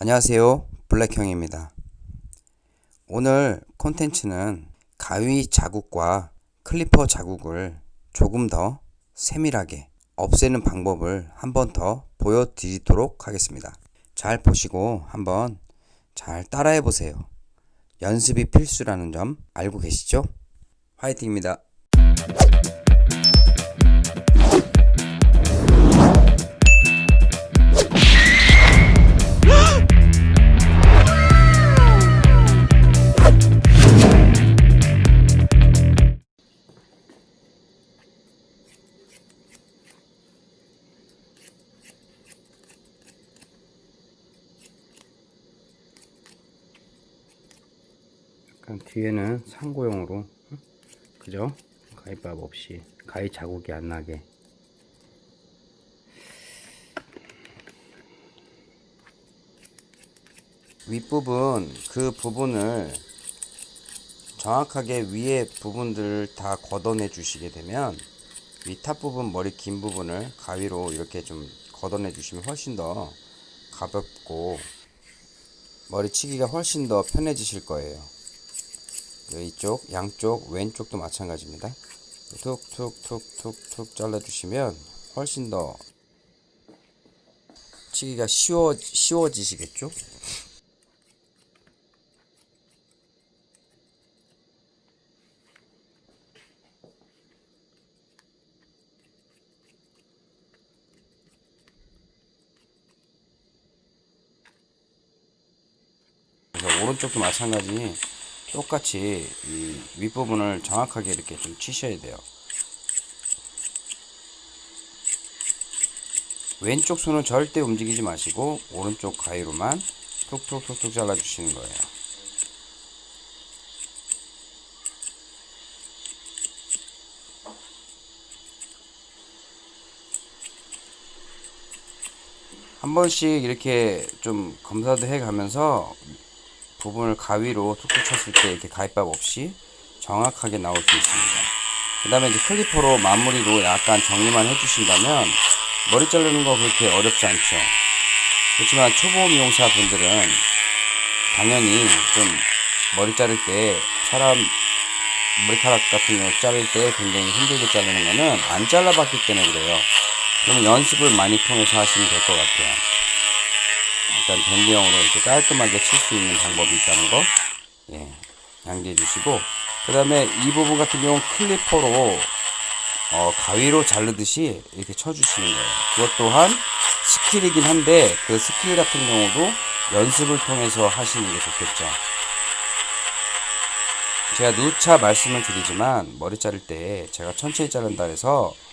안녕하세요. 블랙형입니다. 오늘 콘텐츠는 가위 자국과 클리퍼 자국을 조금 더 세밀하게 없애는 방법을 한 번 더 보여드리도록 하겠습니다. 잘 보시고 한번 잘 따라해 보세요. 연습이 필수라는 점 알고 계시죠? 화이팅입니다 약간 뒤에는 상고용으로 그죠? 가위밥 없이 가위 자국이 안 나게. 윗부분 그 부분을 정확하게 위에 부분들을 다 걷어내 주시게 되면 위탑 부분 머리 긴 부분을 가위로 이렇게 좀 걷어내 주시면 훨씬 더 가볍고 머리치기가 훨씬 더 편해지실 거예요 이쪽 양쪽 왼쪽도 마찬가지입니다. 툭툭툭툭툭 잘라주시면 훨씬 더 치기가 쉬워, 쉬워지시겠죠? 오른쪽도 마찬가지 똑같이 이 윗부분을 정확하게 이렇게 좀 치셔야 돼요. 왼쪽 손은 절대 움직이지 마시고 오른쪽 가위로만 톡톡톡톡 잘라 주시는 거예요. 한 번씩 이렇게 좀 검사도 해 가면서 부분을 가위로 툭툭 쳤을 때 이렇게 가위밥 없이 정확하게 나올 수 있습니다. 그 다음에 이제 클리퍼로 마무리로 약간 정리만 해주신다면 머리 자르는 거 그렇게 어렵지 않죠. 그렇지만 초보 미용사 분들은 당연히 좀 머리 자를 때 사람 머리카락 같은 거 자를 때 굉장히 힘들게 자르는 거는 안 잘라봤기 때문에 그래요. 그러면 연습을 많이 통해서 하시면 될 것 같아요. 일단 밴드형으로 이렇게 깔끔하게 칠 수 있는 방법이 있다는 거 예, 양지해 주시고 그 다음에 이 부분 같은 경우는 clipper로 어, 가위로 자르듯이 이렇게 쳐주시는 거예요. 그것 또한 skill이긴 한데 그 스킬 같은 경우도 연습을 통해서 하시는 게 좋겠죠. 제가 누차 말씀을 드리지만 머리 자를 때 제가 천천히 자른다 해서 어,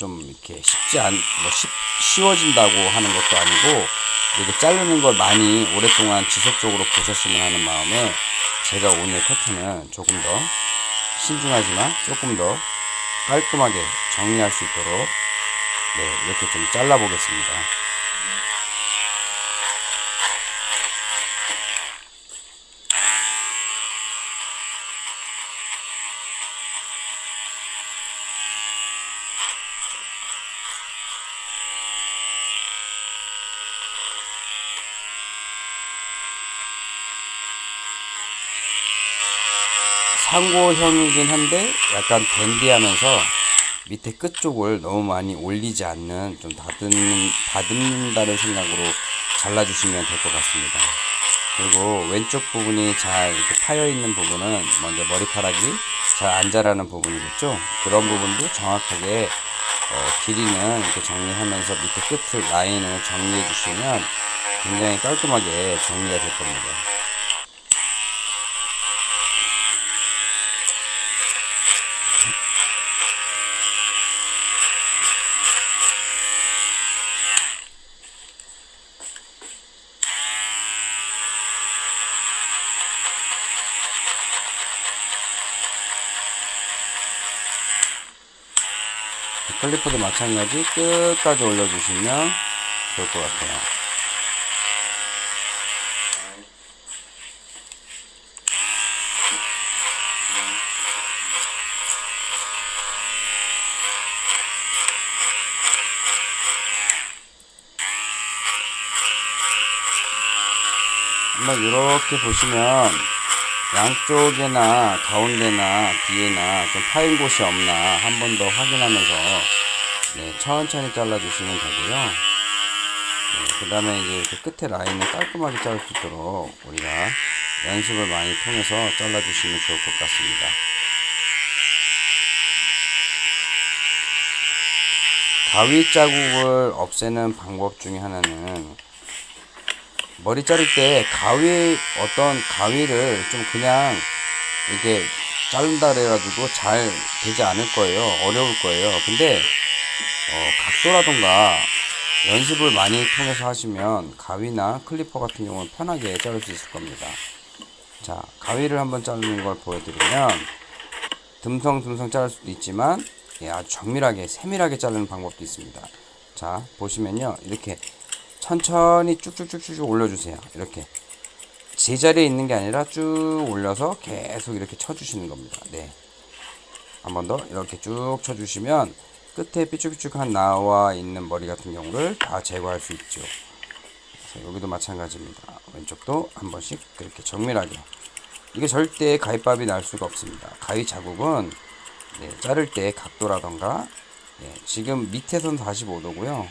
좀 이렇게 쉽지 않, 뭐 쉽, 쉬워진다고 하는 것도 아니고 이렇게 자르는 걸 많이 오랫동안 지속적으로 보셨으면 하는 마음에 제가 오늘 커트는 조금 더 신중하지만 조금 더 깔끔하게 정리할 수 있도록 네, 이렇게 좀 잘라 보겠습니다. 상고형이긴 한데 약간 댄디하면서 밑에 끝쪽을 너무 많이 올리지 않는 좀 다듬는, 다듬는다는 생각으로 잘라주시면 될 것 같습니다. 그리고 왼쪽 부분이 잘 이렇게 파여 있는 부분은 먼저 머리카락이 잘 안 자라는 부분이겠죠. 그런 부분도 정확하게 어, 길이는 이렇게 정리하면서 밑에 끝을 라인을 정리해 주시면 굉장히 깔끔하게 정리가 될 겁니다. 클리퍼도 마찬가지 끝까지 올려주시면 좋을 것 같아요. 한번 이렇게 보시면 양쪽에나 가운데나 뒤에나 좀 파인 곳이 없나 한 번 더 확인하면서 네, 천천히 잘라주시면 되고요. 네, 그 다음에 이제 이렇게 끝에 라인을 깔끔하게 자를 수 있도록 우리가 연습을 많이 통해서 잘라주시면 좋을 것 같습니다. 가위 자국을 없애는 방법 중에 하나는 머리 자를 때 가위 어떤 가위를 좀 그냥 이렇게 자른다 그래가지고 잘 되지 않을 거예요. 어려울 거예요. 근데 어, 각도라던가 연습을 많이 통해서 하시면 가위나 클리퍼 같은 경우는 편하게 자를 수 있을 겁니다. 자, 가위를 한번 자르는 걸 보여드리면 듬성듬성 자를 수도 있지만 예, 아주 정밀하게 세밀하게 자르는 방법도 있습니다. 자, 보시면요. 이렇게 천천히 쭉쭉쭉쭉 올려주세요. 이렇게 제자리에 있는 게 아니라 쭉 올려서 계속 이렇게 쳐주시는 겁니다. 네. 한 번 더 이렇게 쭉 쳐주시면 끝에 삐쭉삐쭉한 나와 있는 머리 같은 경우를 다 제거할 수 있죠. 그래서 여기도 마찬가지입니다. 왼쪽도 한 번씩 그렇게 정밀하게. 이게 절대 가위밥이 날 수가 없습니다. 가위 자국은 네, 자를 때 각도라던가 네, 지금 밑에선 45도고요.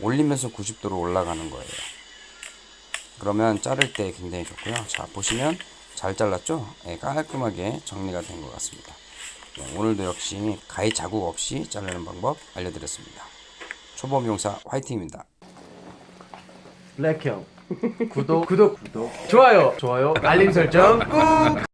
올리면서 90도로 올라가는 거예요. 그러면 자를 때 굉장히 좋고요. 자 보시면 잘 잘랐죠? 네, 깔끔하게 정리가 된 것 같습니다. 네, 오늘도 역시 가위 자국 없이 자르는 방법 알려드렸습니다. 초보 미용사 화이팅입니다. 블랙형 구독 구독 구독 좋아요 좋아요 알림 설정 꾹